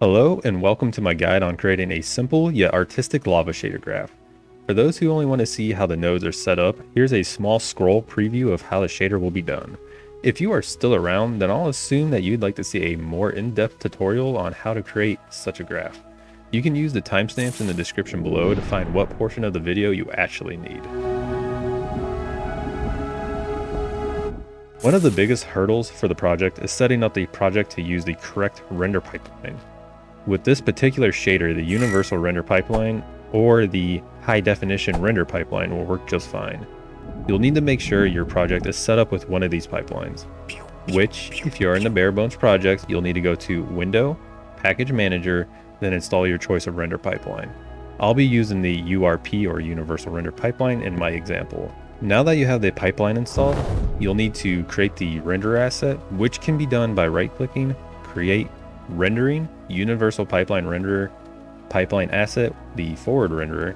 Hello and welcome to my guide on creating a simple yet artistic lava shader graph. For those who only want to see how the nodes are set up, here's a small scroll preview of how the shader will be done. If you are still around, then I'll assume that you'd like to see a more in-depth tutorial on how to create such a graph. You can use the timestamps in the description below to find what portion of the video you actually need. One of the biggest hurdles for the project is setting up the project to use the correct render pipeline. With this particular shader, the universal render pipeline or the high definition render pipeline will work just fine. You'll need to make sure your project is set up with one of these pipelines, which if you're in the bare bones project, you'll need to go to Window, Package Manager, then install your choice of render pipeline. I'll be using the URP or Universal Render Pipeline in my example. Now that you have the pipeline installed, you'll need to create the render asset, which can be done by right clicking, create rendering, universal pipeline renderer, pipeline asset, the forward renderer.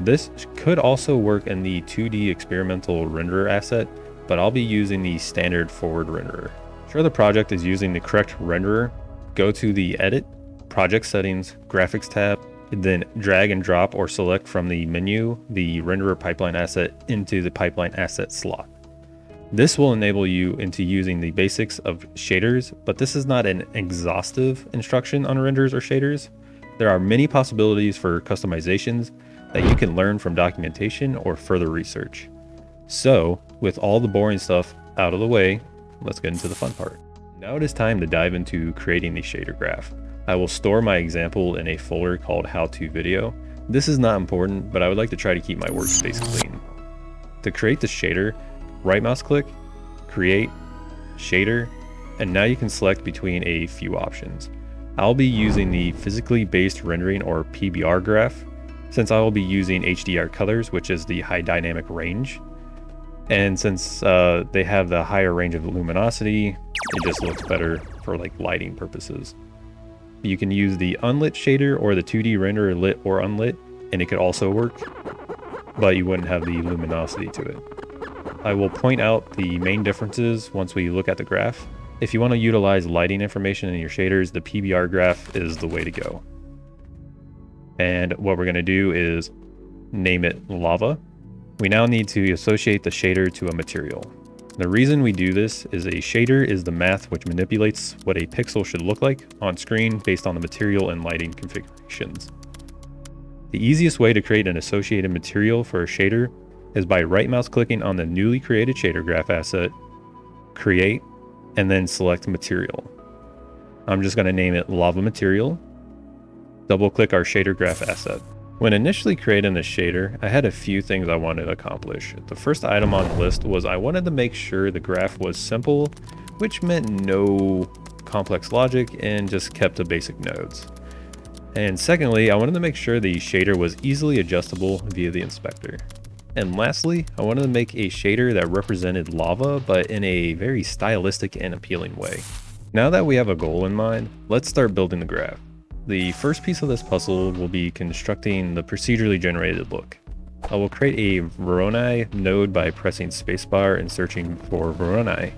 This could also work in the 2D experimental renderer asset, but I'll be using the standard forward renderer. Sure the project is using the correct renderer, go to the edit, project settings, graphics tab, then drag and drop or select from the menu the renderer pipeline asset into the pipeline asset slot. This will enable you into using the basics of shaders, but this is not an exhaustive instruction on renders or shaders. There are many possibilities for customizations that you can learn from documentation or further research. So, with all the boring stuff out of the way, let's get into the fun part. Now it is time to dive into creating the shader graph. I will store my example in a folder called how to video. This is not important, but I would like to try to keep my workspace clean. To create the shader, right mouse click, create, shader, and now you can select between a few options. I'll be using the physically based rendering or PBR graph since I will be using HDR colors, which is the high dynamic range. And since uh, they have the higher range of luminosity, it just looks better for like lighting purposes. You can use the unlit shader or the 2D renderer lit or unlit, and it could also work, but you wouldn't have the luminosity to it. I will point out the main differences once we look at the graph. If you want to utilize lighting information in your shaders, the PBR graph is the way to go. And what we're going to do is name it lava. We now need to associate the shader to a material. The reason we do this is a shader is the math which manipulates what a pixel should look like on screen based on the material and lighting configurations. The easiest way to create an associated material for a shader is by right mouse clicking on the newly created shader graph asset, create, and then select material. I'm just going to name it lava material. Double click our shader graph asset. When initially creating the shader, I had a few things I wanted to accomplish. The first item on the list was I wanted to make sure the graph was simple, which meant no complex logic and just kept the basic nodes. And secondly, I wanted to make sure the shader was easily adjustable via the inspector. And lastly, I wanted to make a shader that represented lava, but in a very stylistic and appealing way. Now that we have a goal in mind, let's start building the graph. The first piece of this puzzle will be constructing the procedurally generated look. I will create a Voronoi node by pressing spacebar and searching for Voronoi.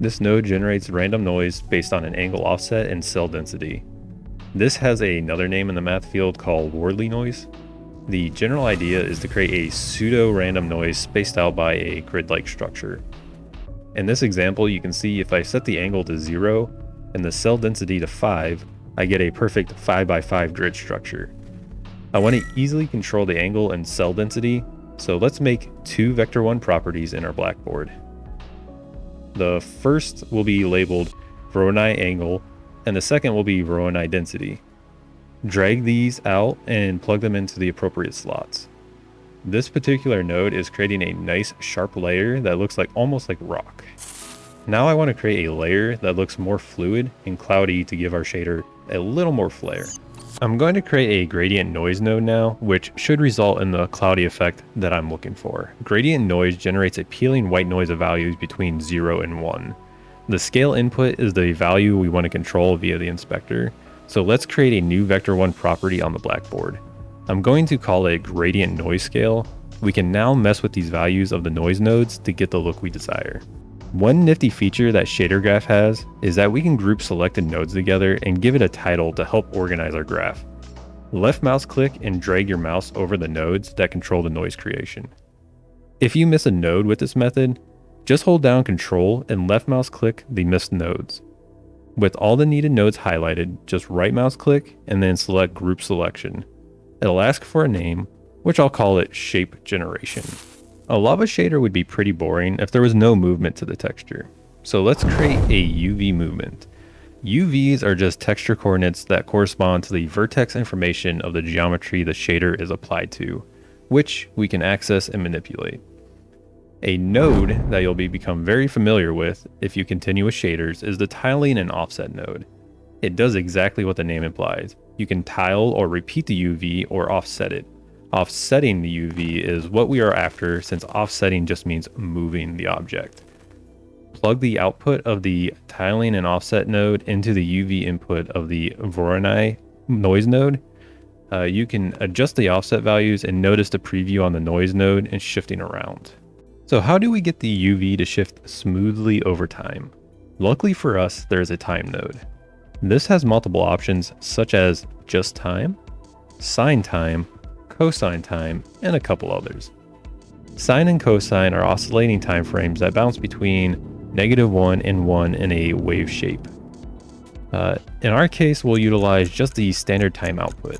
This node generates random noise based on an angle offset and cell density. This has another name in the math field called Worley noise, the general idea is to create a pseudo-random noise spaced out by a grid-like structure. In this example, you can see if I set the angle to 0 and the cell density to 5, I get a perfect 5 by 5 grid structure. I want to easily control the angle and cell density, so let's make two Vector 1 properties in our blackboard. The first will be labeled Voronoi angle, and the second will be Voronoi density drag these out and plug them into the appropriate slots. This particular node is creating a nice sharp layer that looks like almost like rock. Now I want to create a layer that looks more fluid and cloudy to give our shader a little more flair. I'm going to create a gradient noise node now, which should result in the cloudy effect that I'm looking for. Gradient noise generates a Perlin-like noise of values between 0 and 1. The scale input is the value we want to control via the inspector, so let's create a new Vector 1 property on the blackboard. I'm going to call it gradient noise scale. We can now mess with these values of the noise nodes to get the look we desire. One nifty feature that Shader Graph has is that we can group selected nodes together and give it a title to help organize our graph. Left mouse click and drag your mouse over the nodes that control the noise creation. If you miss a node with this method, just hold down control and left mouse click the missed nodes. With all the needed nodes highlighted, just right mouse click and then select group selection. It'll ask for a name, which I'll call it shape generation. A lava shader would be pretty boring if there was no movement to the texture. So let's create a UV movement. UVs are just texture coordinates that correspond to the vertex information of the geometry the shader is applied to, which we can access and manipulate. A node that you'll be become very familiar with if you continue with shaders is the tiling and offset node. It does exactly what the name implies. You can tile or repeat the UV or offset it. Offsetting the UV is what we are after since offsetting just means moving the object. Plug the output of the tiling and offset node into the UV input of the Voronoi noise node. Uh, you can adjust the offset values and notice the preview on the noise node and shifting around. So how do we get the UV to shift smoothly over time? Luckily for us, there is a time node. This has multiple options such as just time, sine time, cosine time, and a couple others. Sine and cosine are oscillating time frames that bounce between negative 1 and 1 in a wave shape. Uh, in our case, we'll utilize just the standard time output.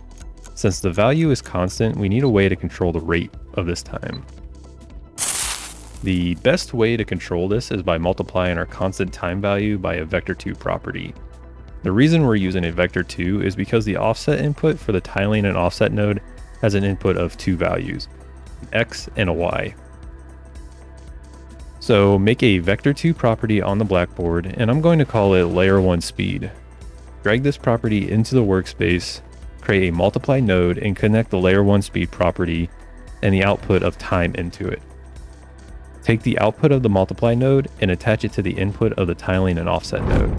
Since the value is constant, we need a way to control the rate of this time. The best way to control this is by multiplying our constant time value by a vector2 property. The reason we're using a vector2 is because the offset input for the tiling and offset node has an input of two values, an x and a y. So make a vector2 property on the blackboard, and I'm going to call it layer 1 speed. Drag this property into the workspace, create a multiply node, and connect the layer 1 speed property and the output of time into it. Take the output of the multiply node and attach it to the input of the tiling and offset node.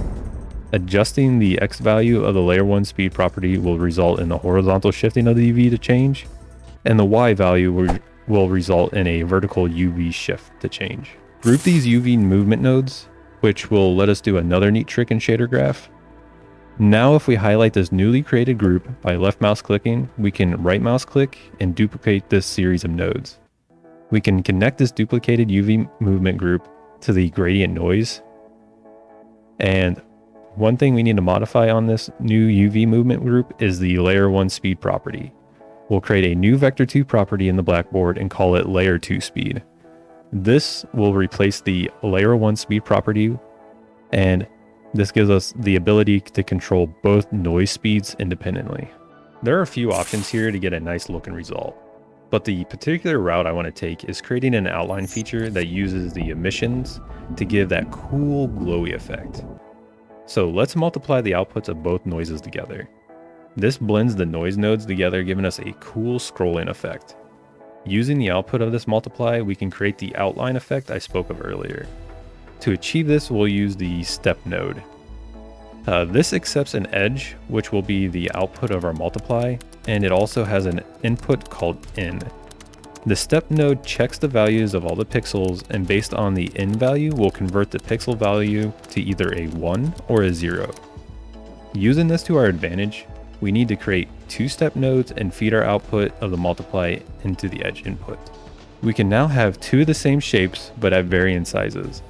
Adjusting the X value of the layer 1 speed property will result in the horizontal shifting of the UV to change, and the Y value will, will result in a vertical UV shift to change. Group these UV movement nodes, which will let us do another neat trick in Shader Graph. Now if we highlight this newly created group by left mouse clicking, we can right mouse click and duplicate this series of nodes. We can connect this duplicated UV movement group to the gradient noise and one thing we need to modify on this new UV movement group is the layer 1 speed property. We'll create a new vector 2 property in the blackboard and call it layer 2 speed. This will replace the layer 1 speed property and this gives us the ability to control both noise speeds independently. There are a few options here to get a nice looking result, but the particular route I want to take is creating an outline feature that uses the emissions to give that cool glowy effect. So let's multiply the outputs of both noises together. This blends the noise nodes together, giving us a cool scrolling effect. Using the output of this multiply, we can create the outline effect I spoke of earlier. To achieve this, we'll use the step node. Uh, this accepts an edge, which will be the output of our multiply, and it also has an input called in. The step node checks the values of all the pixels and based on the in value will convert the pixel value to either a 1 or a 0. Using this to our advantage, we need to create two step nodes and feed our output of the multiply into the edge input. We can now have two of the same shapes but at varying sizes.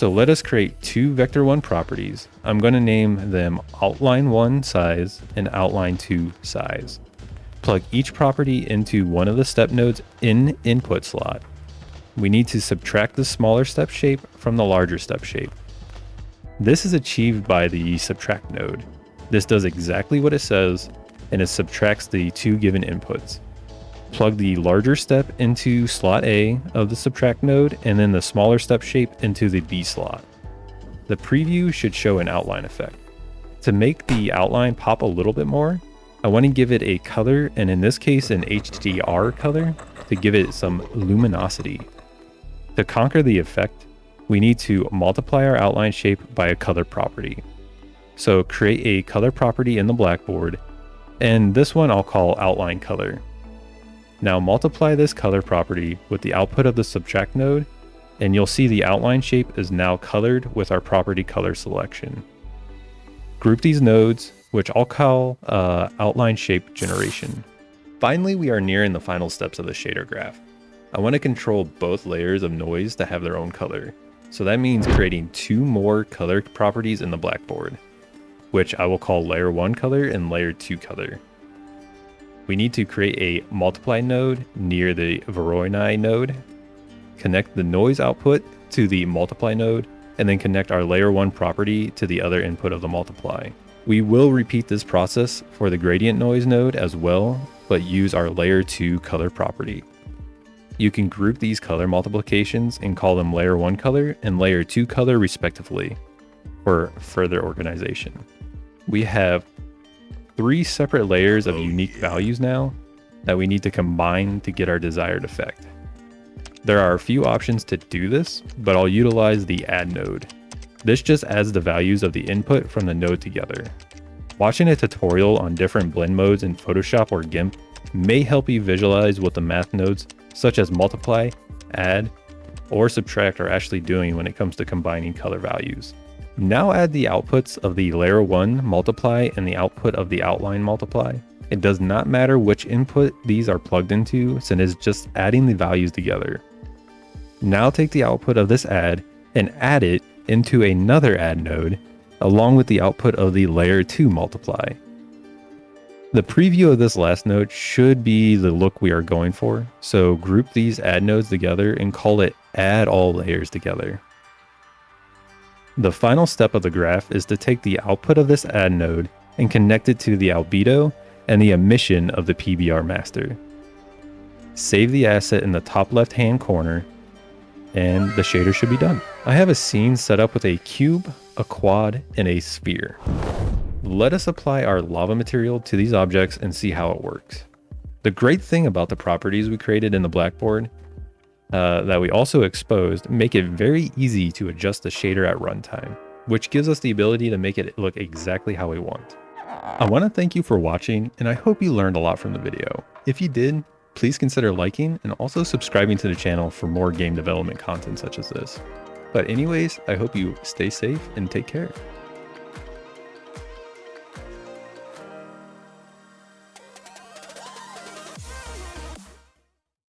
So let us create two vector1 properties. I'm going to name them outline 1 size and outline 2 size plug each property into one of the step nodes in input slot. We need to subtract the smaller step shape from the larger step shape. This is achieved by the subtract node. This does exactly what it says and it subtracts the two given inputs. Plug the larger step into slot A of the subtract node and then the smaller step shape into the B slot. The preview should show an outline effect. To make the outline pop a little bit more, I want to give it a color, and in this case, an HDR color to give it some luminosity. To conquer the effect, we need to multiply our outline shape by a color property. So create a color property in the blackboard, and this one I'll call outline color. Now multiply this color property with the output of the subtract node and you'll see the outline shape is now colored with our property color selection. Group these nodes, which I'll call uh, outline shape generation. Finally, we are nearing the final steps of the shader graph. I want to control both layers of noise to have their own color. So that means creating two more color properties in the blackboard, which I will call layer 1 color and layer 2 color. We need to create a multiply node near the Voronoi node, connect the noise output to the multiply node, and then connect our layer 1 property to the other input of the multiply. We will repeat this process for the gradient noise node as well, but use our layer 2 color property. You can group these color multiplications and call them layer 1 color and layer 2 color respectively for further organization. We have three separate layers of oh, unique values now that we need to combine to get our desired effect. There are a few options to do this, but I'll utilize the add node. This just adds the values of the input from the node together. Watching a tutorial on different blend modes in Photoshop or GIMP may help you visualize what the math nodes such as multiply, add, or subtract are actually doing when it comes to combining color values. Now add the outputs of the layer 1 multiply and the output of the outline multiply. It does not matter which input these are plugged into since it's just adding the values together. Now take the output of this add and add it into another add node along with the output of the layer 2 multiply. The preview of this last node should be the look we are going for, so group these add nodes together and call it add all layers together. The final step of the graph is to take the output of this add node and connect it to the albedo and the emission of the PBR master. Save the asset in the top left hand corner and the shader should be done. I have a scene set up with a cube, a quad, and a sphere. Let us apply our lava material to these objects and see how it works. The great thing about the properties we created in the blackboard uh, that we also exposed make it very easy to adjust the shader at runtime, which gives us the ability to make it look exactly how we want. I want to thank you for watching and I hope you learned a lot from the video. If you did, please consider liking and also subscribing to the channel for more game development content such as this. But anyways, I hope you stay safe and take care.